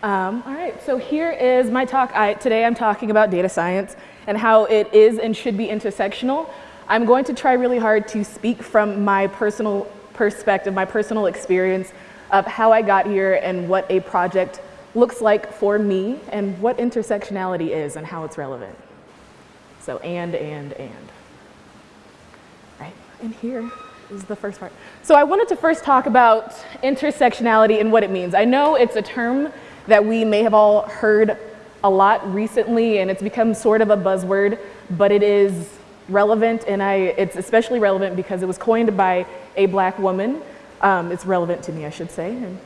Um, all right, so here is my talk. I, today I'm talking about data science and how it is and should be intersectional. I'm going to try really hard to speak from my personal perspective, my personal experience of how I got here and what a project looks like for me and what intersectionality is and how it's relevant. So and, and, and. Right, and here is the first part. So I wanted to first talk about intersectionality and what it means. I know it's a term that we may have all heard a lot recently and it's become sort of a buzzword, but it is relevant and I, it's especially relevant because it was coined by a black woman. Um, it's relevant to me, I should say, and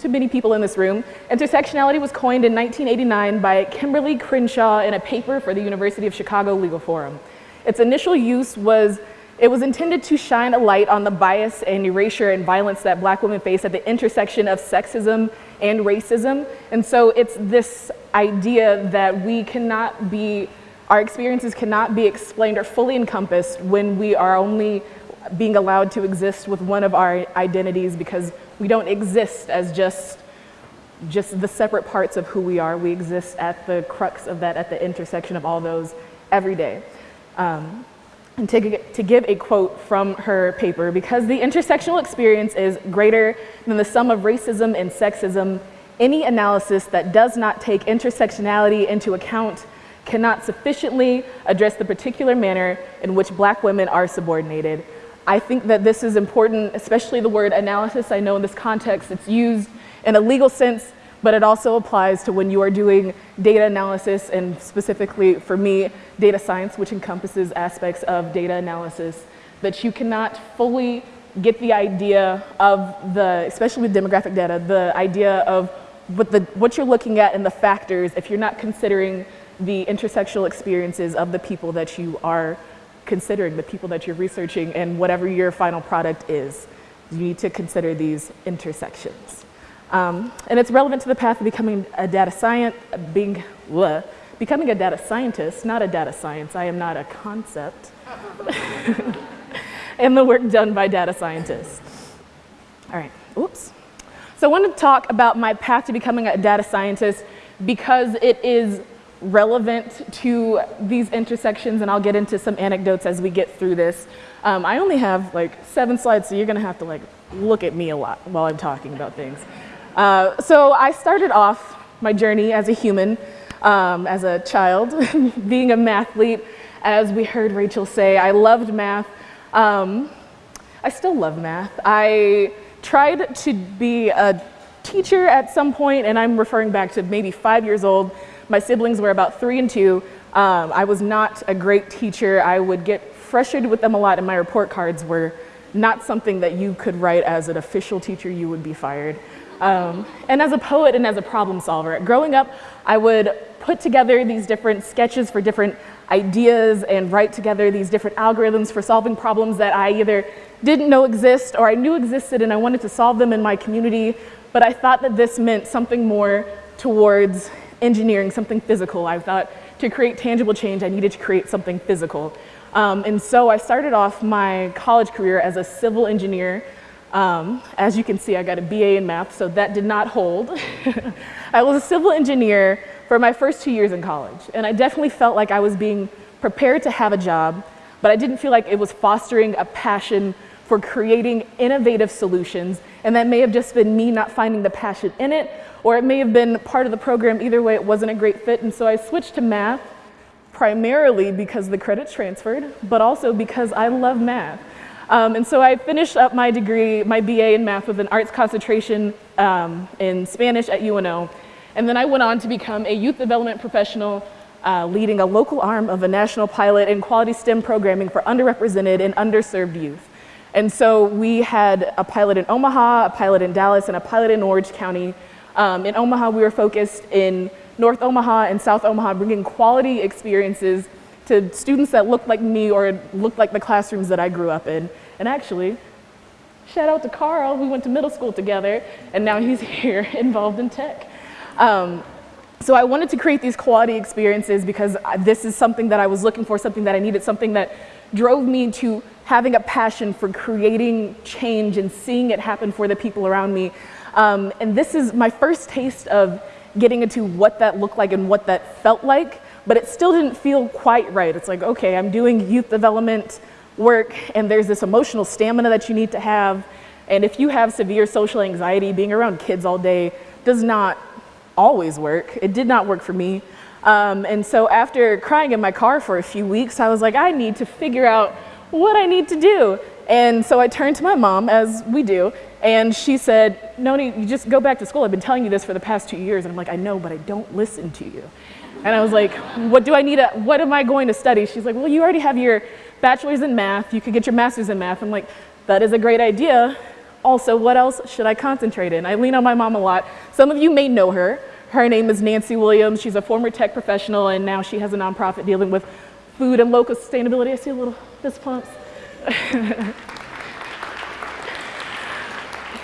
to many people in this room. Intersectionality was coined in 1989 by Kimberlé Crenshaw in a paper for the University of Chicago Legal Forum. Its initial use was it was intended to shine a light on the bias and erasure and violence that black women face at the intersection of sexism and racism. And so it's this idea that we cannot be, our experiences cannot be explained or fully encompassed when we are only being allowed to exist with one of our identities because we don't exist as just just the separate parts of who we are. We exist at the crux of that, at the intersection of all those every day. Um, and to, to give a quote from her paper, because the intersectional experience is greater than the sum of racism and sexism, any analysis that does not take intersectionality into account cannot sufficiently address the particular manner in which black women are subordinated. I think that this is important, especially the word analysis. I know in this context it's used in a legal sense but it also applies to when you are doing data analysis and specifically for me, data science, which encompasses aspects of data analysis, that you cannot fully get the idea of the, especially with demographic data, the idea of what, the, what you're looking at and the factors if you're not considering the intersectional experiences of the people that you are considering, the people that you're researching and whatever your final product is. You need to consider these intersections. Um, and it's relevant to the path of becoming a data science, becoming a data scientist, not a data science. I am not a concept. and the work done by data scientists. All right, oops. So I want to talk about my path to becoming a data scientist because it is relevant to these intersections and I'll get into some anecdotes as we get through this. Um, I only have like seven slides, so you're gonna have to like look at me a lot while I'm talking about things. Uh, so I started off my journey as a human, um, as a child, being a mathlete. As we heard Rachel say, I loved math. Um, I still love math. I tried to be a teacher at some point, and I'm referring back to maybe five years old. My siblings were about three and two. Um, I was not a great teacher. I would get frustrated with them a lot, and my report cards were not something that you could write as an official teacher, you would be fired. Um, and as a poet and as a problem solver, growing up, I would put together these different sketches for different ideas and write together these different algorithms for solving problems that I either didn't know exist or I knew existed and I wanted to solve them in my community, but I thought that this meant something more towards engineering, something physical. I thought to create tangible change, I needed to create something physical. Um, and so I started off my college career as a civil engineer um, as you can see, I got a BA in math, so that did not hold. I was a civil engineer for my first two years in college, and I definitely felt like I was being prepared to have a job, but I didn't feel like it was fostering a passion for creating innovative solutions, and that may have just been me not finding the passion in it, or it may have been part of the program. Either way, it wasn't a great fit, and so I switched to math, primarily because the credits transferred, but also because I love math. Um, and so I finished up my degree, my BA in math with an arts concentration um, in Spanish at UNO. And then I went on to become a youth development professional uh, leading a local arm of a national pilot in quality STEM programming for underrepresented and underserved youth. And so we had a pilot in Omaha, a pilot in Dallas, and a pilot in Orange County. Um, in Omaha, we were focused in North Omaha and South Omaha, bringing quality experiences to students that looked like me or looked like the classrooms that I grew up in. And actually, shout out to Carl, we went to middle school together, and now he's here involved in tech. Um, so I wanted to create these quality experiences because this is something that I was looking for, something that I needed, something that drove me to having a passion for creating change and seeing it happen for the people around me. Um, and this is my first taste of getting into what that looked like and what that felt like, but it still didn't feel quite right. It's like, okay, I'm doing youth development work and there's this emotional stamina that you need to have. And if you have severe social anxiety, being around kids all day does not always work. It did not work for me. Um, and so after crying in my car for a few weeks, I was like, I need to figure out what I need to do. And so I turned to my mom, as we do, and she said, Noni, you just go back to school. I've been telling you this for the past two years. And I'm like, I know, but I don't listen to you. And I was like, what do I need, to, what am I going to study? She's like, well, you already have your bachelor's in math. You could get your master's in math. I'm like, that is a great idea. Also, what else should I concentrate in? I lean on my mom a lot. Some of you may know her. Her name is Nancy Williams. She's a former tech professional, and now she has a nonprofit dealing with food and local sustainability. I see a little fist pumps.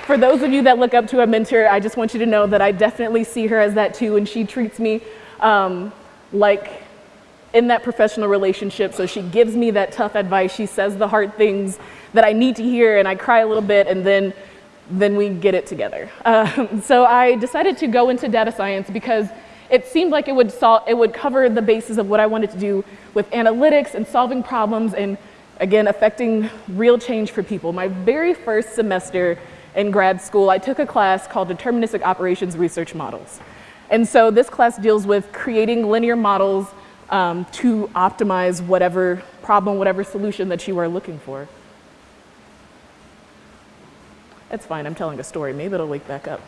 For those of you that look up to a mentor, I just want you to know that I definitely see her as that too, and she treats me um, like in that professional relationship. So she gives me that tough advice. She says the hard things that I need to hear, and I cry a little bit, and then then we get it together. Um, so I decided to go into data science because it seemed like it would, solve, it would cover the basis of what I wanted to do with analytics and solving problems and again, affecting real change for people. My very first semester in grad school, I took a class called Deterministic Operations Research Models. And so this class deals with creating linear models um, to optimize whatever problem, whatever solution that you are looking for. It's fine, I'm telling a story. Maybe it'll wake back up.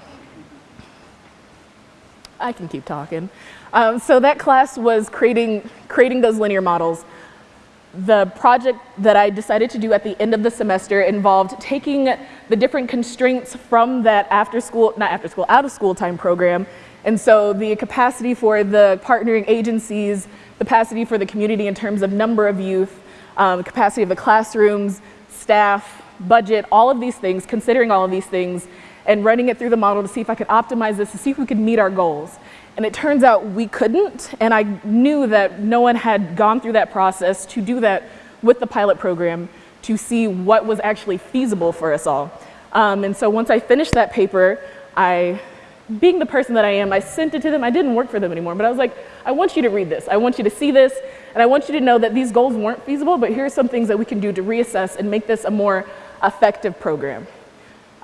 I can keep talking. Um, so that class was creating, creating those linear models the project that I decided to do at the end of the semester involved taking the different constraints from that after school, not after school, out of school time program. And so the capacity for the partnering agencies, the capacity for the community in terms of number of youth, um, capacity of the classrooms, staff, budget, all of these things, considering all of these things, and running it through the model to see if I could optimize this, to see if we could meet our goals. And it turns out we couldn't, and I knew that no one had gone through that process to do that with the pilot program to see what was actually feasible for us all. Um, and so once I finished that paper, I, being the person that I am, I sent it to them. I didn't work for them anymore, but I was like, I want you to read this. I want you to see this, and I want you to know that these goals weren't feasible, but here are some things that we can do to reassess and make this a more effective program.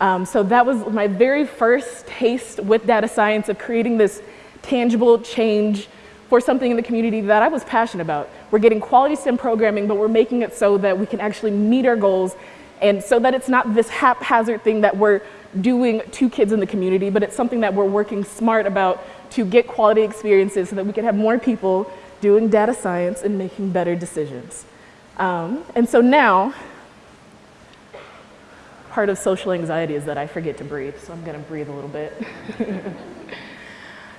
Um, so that was my very first taste with data science of creating this tangible change for something in the community that I was passionate about. We're getting quality STEM programming, but we're making it so that we can actually meet our goals and so that it's not this haphazard thing that we're doing to kids in the community, but it's something that we're working smart about to get quality experiences so that we can have more people doing data science and making better decisions. Um, and so now, part of social anxiety is that I forget to breathe, so I'm gonna breathe a little bit.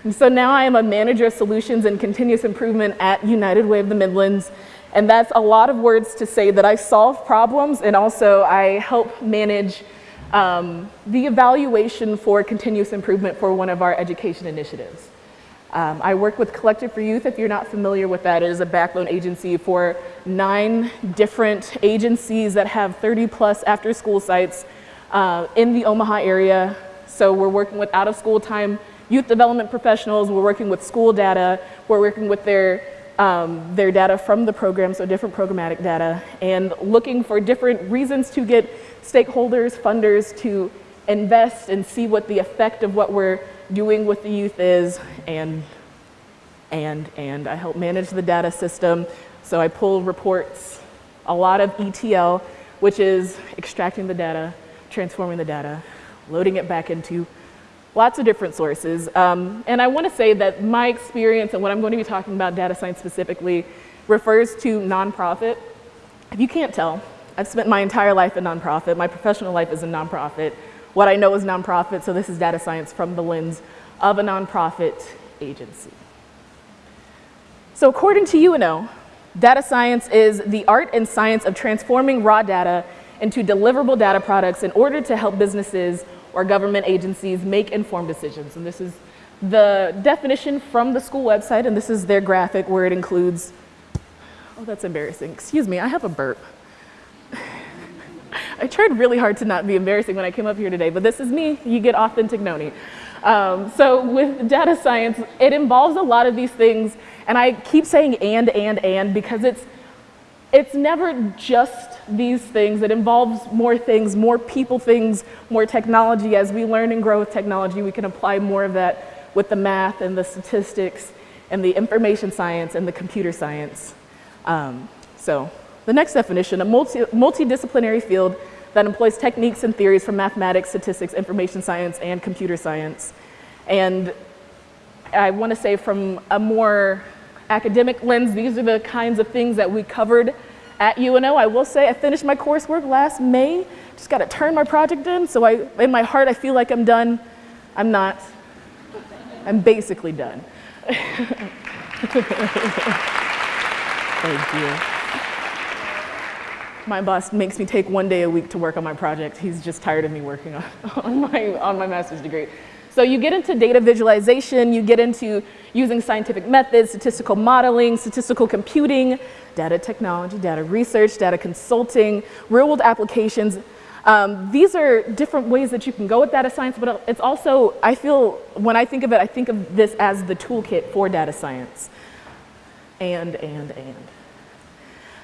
So now I am a manager of solutions and continuous improvement at United Way of the Midlands. And that's a lot of words to say that I solve problems and also I help manage um, the evaluation for continuous improvement for one of our education initiatives. Um, I work with Collective for Youth. If you're not familiar with that, it is a backbone agency for nine different agencies that have 30 plus after school sites uh, in the Omaha area. So we're working with out of school time youth development professionals, we're working with school data, we're working with their, um, their data from the program, so different programmatic data, and looking for different reasons to get stakeholders, funders to invest and see what the effect of what we're doing what the youth is, and, and, and I help manage the data system, so I pull reports, a lot of ETL, which is extracting the data, transforming the data, loading it back into lots of different sources. Um, and I want to say that my experience and what I'm going to be talking about data science specifically refers to nonprofit. If you can't tell, I've spent my entire life in nonprofit. My professional life is in nonprofit. What I know is nonprofit, so this is data science from the lens of a nonprofit agency. So according to UNO, data science is the art and science of transforming raw data into deliverable data products in order to help businesses or government agencies make informed decisions. And this is the definition from the school website, and this is their graphic where it includes, oh, that's embarrassing. Excuse me, I have a burp. I tried really hard to not be embarrassing when I came up here today, but this is me. You get authentic Noni. Um, so with data science, it involves a lot of these things, and I keep saying and, and, and, because it's, it's never just these things. It involves more things, more people things, more technology. As we learn and grow with technology, we can apply more of that with the math and the statistics and the information science and the computer science. Um, so the next definition, a multi multidisciplinary field that employs techniques and theories from mathematics, statistics, information science, and computer science. And I want to say from a more academic lens, these are the kinds of things that we covered at UNO. I will say I finished my coursework last May, just got to turn my project in. So I, in my heart, I feel like I'm done. I'm not. I'm basically done. Thank you. My boss makes me take one day a week to work on my project. He's just tired of me working on, on, my, on my master's degree. So you get into data visualization, you get into using scientific methods, statistical modeling, statistical computing, data technology, data research, data consulting, real world applications. Um, these are different ways that you can go with data science, but it's also, I feel, when I think of it, I think of this as the toolkit for data science. And, and, and.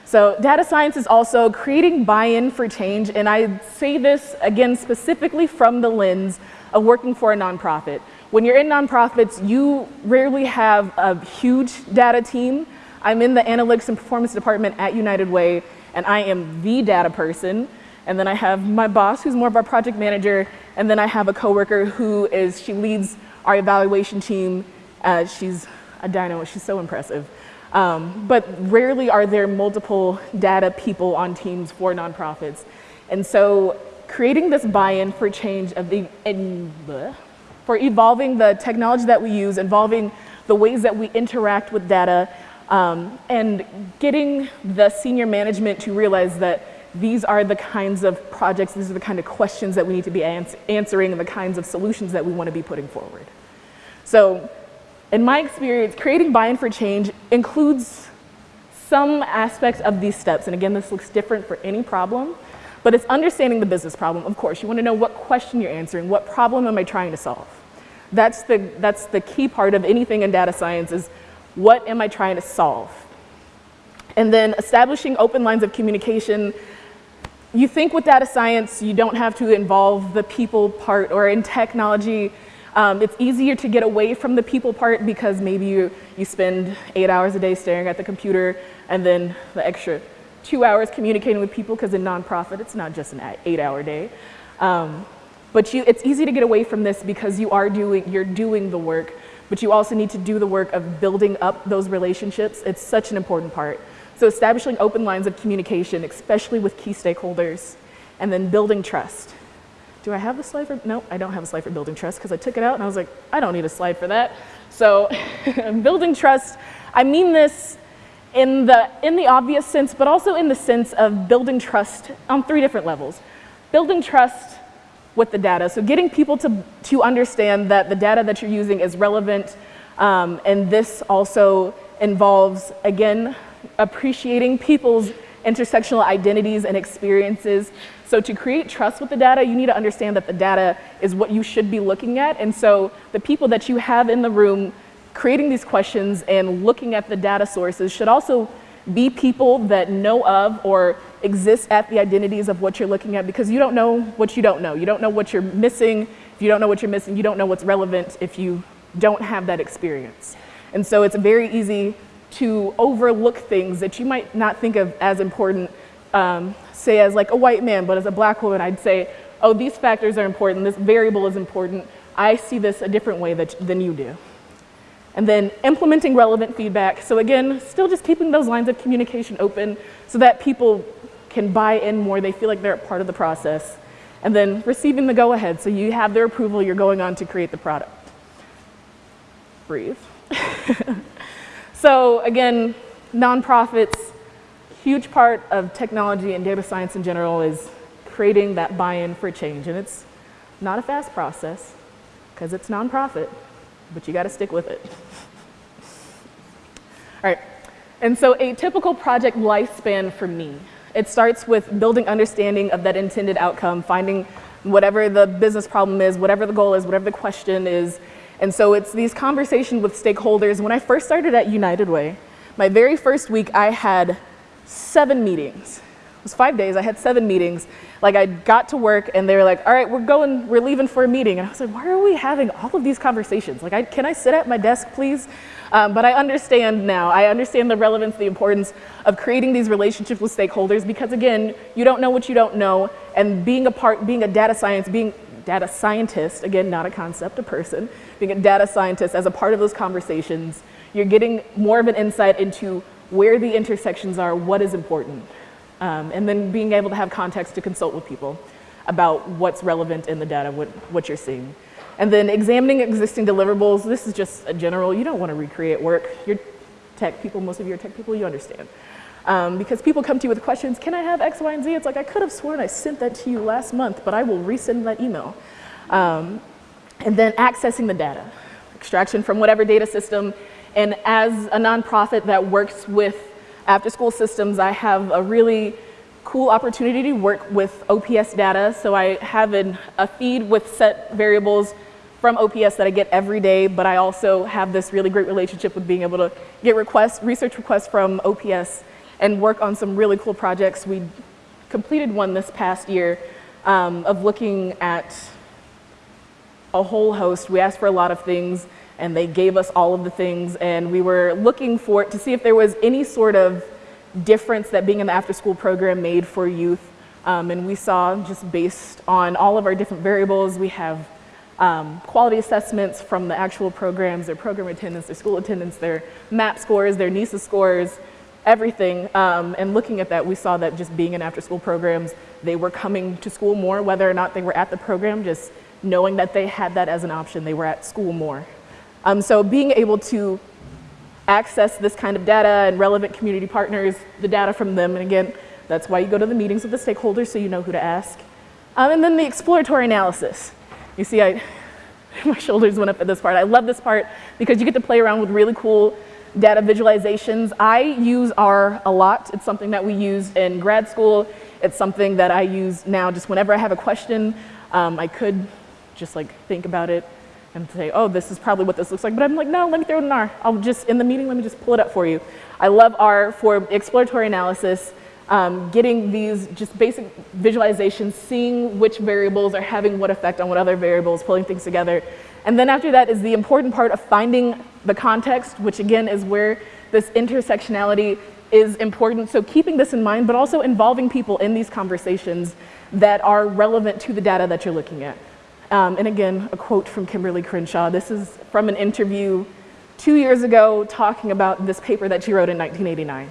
So data science is also creating buy-in for change, and I say this again specifically from the lens of working for a nonprofit. When you're in nonprofits, you rarely have a huge data team. I'm in the analytics and performance department at United Way, and I am the data person. And then I have my boss, who's more of our project manager, and then I have a coworker who is, she leads our evaluation team. Uh, she's a dino, she's so impressive. Um, but rarely are there multiple data people on teams for nonprofits. And so creating this buy-in for change of the, for evolving the technology that we use, involving the ways that we interact with data, um, and getting the senior management to realize that these are the kinds of projects, these are the kind of questions that we need to be ans answering and the kinds of solutions that we want to be putting forward. So in my experience, creating buy-in for change includes some aspects of these steps. And again, this looks different for any problem, but it's understanding the business problem. Of course, you want to know what question you're answering, what problem am I trying to solve? That's the, that's the key part of anything in data science is what am I trying to solve? And then establishing open lines of communication. You think with data science, you don't have to involve the people part or in technology, um, it's easier to get away from the people part because maybe you, you spend eight hours a day staring at the computer and then the extra two hours communicating with people because in nonprofit, it's not just an eight hour day. Um, but you, it's easy to get away from this because you are doing, you're doing the work, but you also need to do the work of building up those relationships. It's such an important part. So establishing open lines of communication, especially with key stakeholders, and then building trust do I have a slide for, no, I don't have a slide for building trust because I took it out and I was like, I don't need a slide for that. So building trust, I mean this in the, in the obvious sense, but also in the sense of building trust on three different levels. Building trust with the data, so getting people to, to understand that the data that you're using is relevant, um, and this also involves, again, appreciating people's intersectional identities and experiences so to create trust with the data, you need to understand that the data is what you should be looking at. And so the people that you have in the room creating these questions and looking at the data sources should also be people that know of or exist at the identities of what you're looking at because you don't know what you don't know. You don't know what you're missing. If you don't know what you're missing, you don't know what's relevant if you don't have that experience. And so it's very easy to overlook things that you might not think of as important um, say as like a white man, but as a black woman, I'd say, oh, these factors are important, this variable is important. I see this a different way that, than you do. And then implementing relevant feedback. So again, still just keeping those lines of communication open so that people can buy in more, they feel like they're a part of the process. And then receiving the go-ahead, so you have their approval, you're going on to create the product. Breathe. so again, nonprofits, huge part of technology and data science in general is creating that buy-in for change. And it's not a fast process because it's nonprofit, but you got to stick with it. All right, and so a typical project lifespan for me, it starts with building understanding of that intended outcome, finding whatever the business problem is, whatever the goal is, whatever the question is. And so it's these conversations with stakeholders. When I first started at United Way, my very first week, I had seven meetings. It was five days, I had seven meetings. Like I got to work and they were like, all right, we're going, we're leaving for a meeting. And I was like, why are we having all of these conversations? Like, I, can I sit at my desk, please? Um, but I understand now. I understand the relevance, the importance of creating these relationships with stakeholders because again, you don't know what you don't know. And being a part, being a data science, being data scientist, again, not a concept, a person, being a data scientist as a part of those conversations, you're getting more of an insight into where the intersections are, what is important. Um, and then being able to have context to consult with people about what's relevant in the data, what, what you're seeing. And then examining existing deliverables, this is just a general, you don't want to recreate work. You're tech people, most of you are tech people, you understand. Um, because people come to you with questions, can I have X, Y, and Z? It's like, I could have sworn I sent that to you last month, but I will resend that email. Um, and then accessing the data, extraction from whatever data system. And as a nonprofit that works with after school systems, I have a really cool opportunity to work with OPS data. So I have an, a feed with set variables from OPS that I get every day, but I also have this really great relationship with being able to get requests, research requests from OPS and work on some really cool projects. We completed one this past year um, of looking at a whole host. We asked for a lot of things and they gave us all of the things and we were looking for it to see if there was any sort of difference that being in the after school program made for youth. Um, and we saw just based on all of our different variables, we have um, quality assessments from the actual programs, their program attendance, their school attendance, their MAP scores, their NeSA scores, everything. Um, and looking at that, we saw that just being in after school programs, they were coming to school more, whether or not they were at the program, just knowing that they had that as an option, they were at school more. Um, so being able to access this kind of data and relevant community partners, the data from them, and again, that's why you go to the meetings with the stakeholders so you know who to ask. Um, and then the exploratory analysis. You see, I, my shoulders went up at this part. I love this part because you get to play around with really cool data visualizations. I use R a lot. It's something that we use in grad school. It's something that I use now just whenever I have a question. Um, I could just like think about it and say, oh, this is probably what this looks like. But I'm like, no, let me throw it in R. I'll just, in the meeting, let me just pull it up for you. I love R for exploratory analysis um, getting these just basic visualizations, seeing which variables are having what effect on what other variables, pulling things together. And then after that is the important part of finding the context, which again is where this intersectionality is important. So keeping this in mind, but also involving people in these conversations that are relevant to the data that you're looking at. Um, and again, a quote from Kimberlé Crenshaw. This is from an interview two years ago talking about this paper that she wrote in 1989.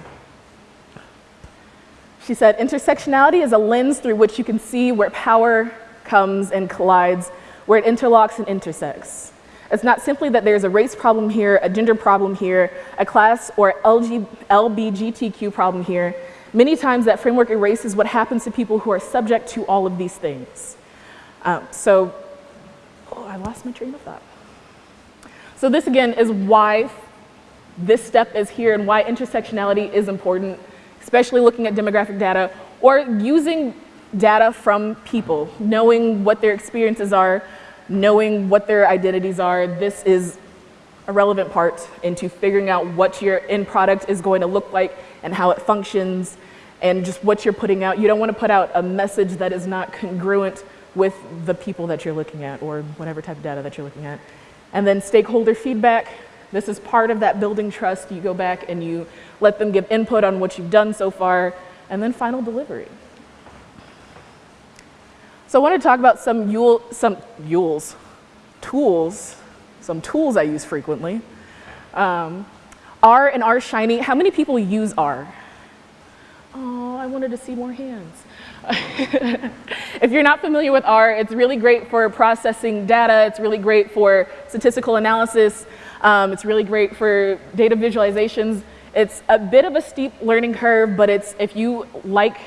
She said, intersectionality is a lens through which you can see where power comes and collides, where it interlocks and intersects. It's not simply that there's a race problem here, a gender problem here, a class or LG, LBGTQ problem here. Many times that framework erases what happens to people who are subject to all of these things. Um, so, oh, I lost my train of thought. So this again is why this step is here and why intersectionality is important especially looking at demographic data, or using data from people, knowing what their experiences are, knowing what their identities are. This is a relevant part into figuring out what your end product is going to look like and how it functions and just what you're putting out. You don't want to put out a message that is not congruent with the people that you're looking at or whatever type of data that you're looking at. And then stakeholder feedback. This is part of that building trust. You go back and you let them give input on what you've done so far, and then final delivery. So I want to talk about some Yule, some Yules, tools, some tools I use frequently. Um, R and R Shiny, how many people use R? Oh, I wanted to see more hands. if you're not familiar with R, it's really great for processing data. It's really great for statistical analysis. Um, it's really great for data visualizations. It's a bit of a steep learning curve, but it's if you like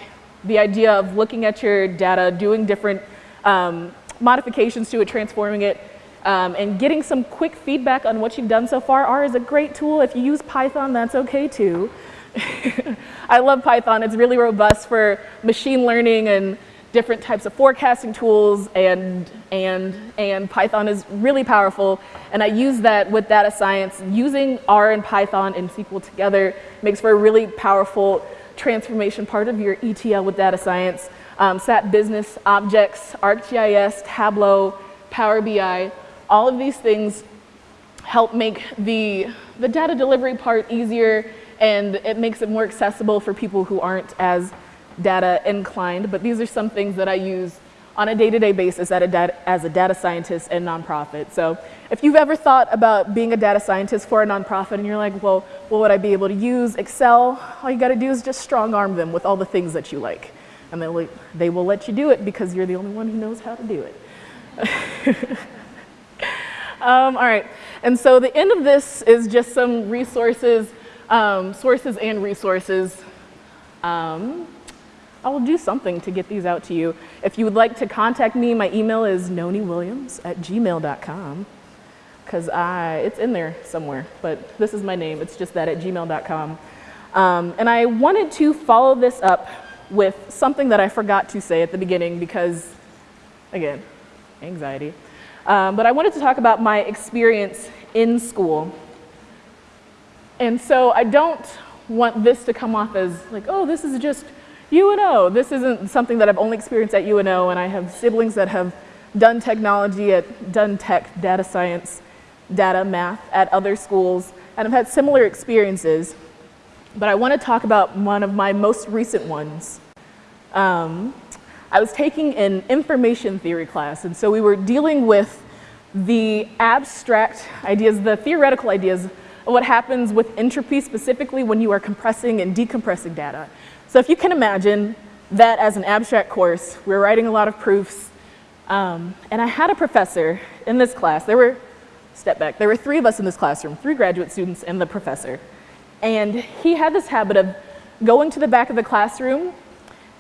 the idea of looking at your data, doing different um, modifications to it, transforming it, um, and getting some quick feedback on what you've done so far. R is a great tool. If you use Python, that's okay too. I love Python. It's really robust for machine learning and different types of forecasting tools and, and, and Python is really powerful. And I use that with data science. Using R and Python and SQL together makes for a really powerful transformation part of your ETL with data science. Um, SAP Business, Objects, ArcGIS, Tableau, Power BI, all of these things help make the, the data delivery part easier and it makes it more accessible for people who aren't as data inclined, but these are some things that I use on a day-to-day -day basis a as a data scientist and nonprofit. So if you've ever thought about being a data scientist for a nonprofit and you're like, well, what would I be able to use? Excel, all you gotta do is just strong arm them with all the things that you like. And they they will let you do it because you're the only one who knows how to do it. um, all right, and so the end of this is just some resources, um, sources and resources. Um, I will do something to get these out to you. If you would like to contact me, my email is nonywilliams at gmail.com because it's in there somewhere, but this is my name. It's just that at gmail.com. Um, and I wanted to follow this up with something that I forgot to say at the beginning because, again, anxiety. Um, but I wanted to talk about my experience in school. And so I don't want this to come off as like, oh, this is just UNO, this isn't something that I've only experienced at UNO, and I have siblings that have done technology at, done tech, data science, data, math at other schools, and I've had similar experiences. But I want to talk about one of my most recent ones. Um, I was taking an information theory class, and so we were dealing with the abstract ideas, the theoretical ideas of what happens with entropy specifically when you are compressing and decompressing data. So if you can imagine that as an abstract course, we were writing a lot of proofs, um, and I had a professor in this class. There were, step back, there were three of us in this classroom, three graduate students and the professor. And he had this habit of going to the back of the classroom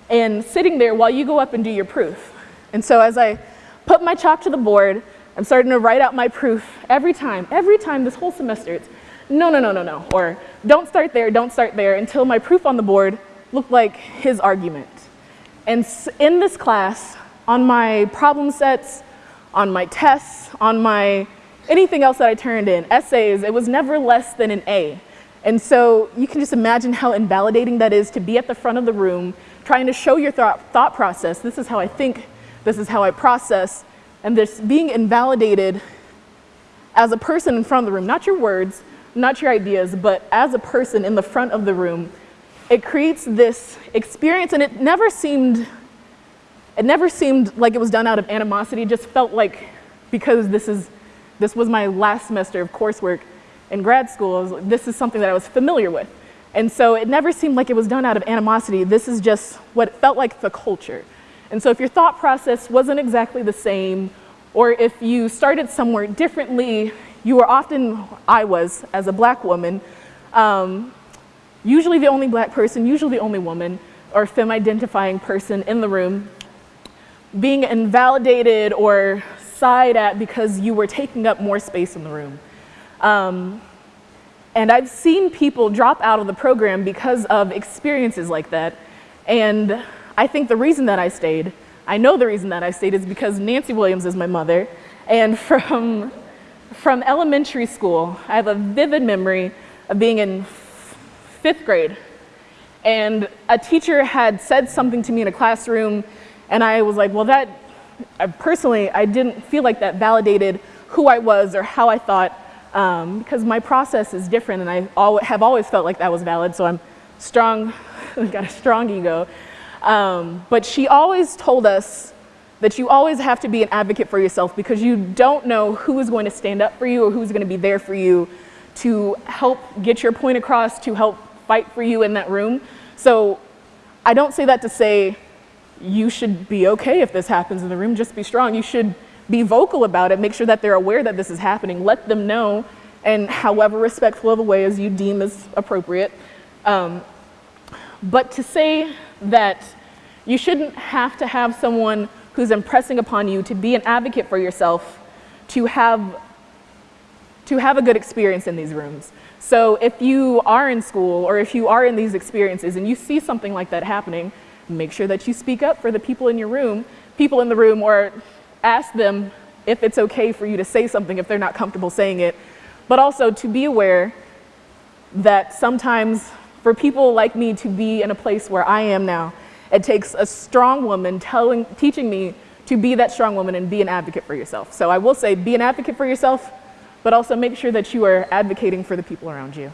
and sitting there while you go up and do your proof. And so as I put my chalk to the board, I'm starting to write out my proof every time, every time this whole semester. It's no, no, no, no, no, or don't start there, don't start there, until my proof on the board looked like his argument. And in this class, on my problem sets, on my tests, on my anything else that I turned in, essays, it was never less than an A. And so you can just imagine how invalidating that is to be at the front of the room, trying to show your thought, thought process. This is how I think, this is how I process, and this being invalidated as a person in front of the room, not your words, not your ideas, but as a person in the front of the room, it creates this experience and it never seemed, it never seemed like it was done out of animosity. It just felt like because this is, this was my last semester of coursework in grad school, was, this is something that I was familiar with. And so it never seemed like it was done out of animosity. This is just what felt like the culture. And so if your thought process wasn't exactly the same, or if you started somewhere differently, you were often, I was, as a black woman, um, usually the only black person, usually the only woman, or femme identifying person in the room, being invalidated or sighed at because you were taking up more space in the room. Um, and I've seen people drop out of the program because of experiences like that. And I think the reason that I stayed, I know the reason that I stayed is because Nancy Williams is my mother. And from, from elementary school, I have a vivid memory of being in fifth grade. And a teacher had said something to me in a classroom, and I was like, well, that, I personally, I didn't feel like that validated who I was or how I thought, um, because my process is different, and I al have always felt like that was valid, so I'm strong, I've got a strong ego. Um, but she always told us that you always have to be an advocate for yourself because you don't know who is going to stand up for you or who's going to be there for you to help get your point across, to help fight for you in that room. So I don't say that to say you should be okay if this happens in the room, just be strong. You should be vocal about it, make sure that they're aware that this is happening, let them know in however respectful of a way as you deem is appropriate. Um, but to say that you shouldn't have to have someone who's impressing upon you to be an advocate for yourself to have, to have a good experience in these rooms. So if you are in school or if you are in these experiences and you see something like that happening, make sure that you speak up for the people in your room, people in the room, or ask them if it's okay for you to say something if they're not comfortable saying it. But also to be aware that sometimes for people like me to be in a place where I am now, it takes a strong woman telling, teaching me to be that strong woman and be an advocate for yourself. So I will say be an advocate for yourself, but also make sure that you are advocating for the people around you.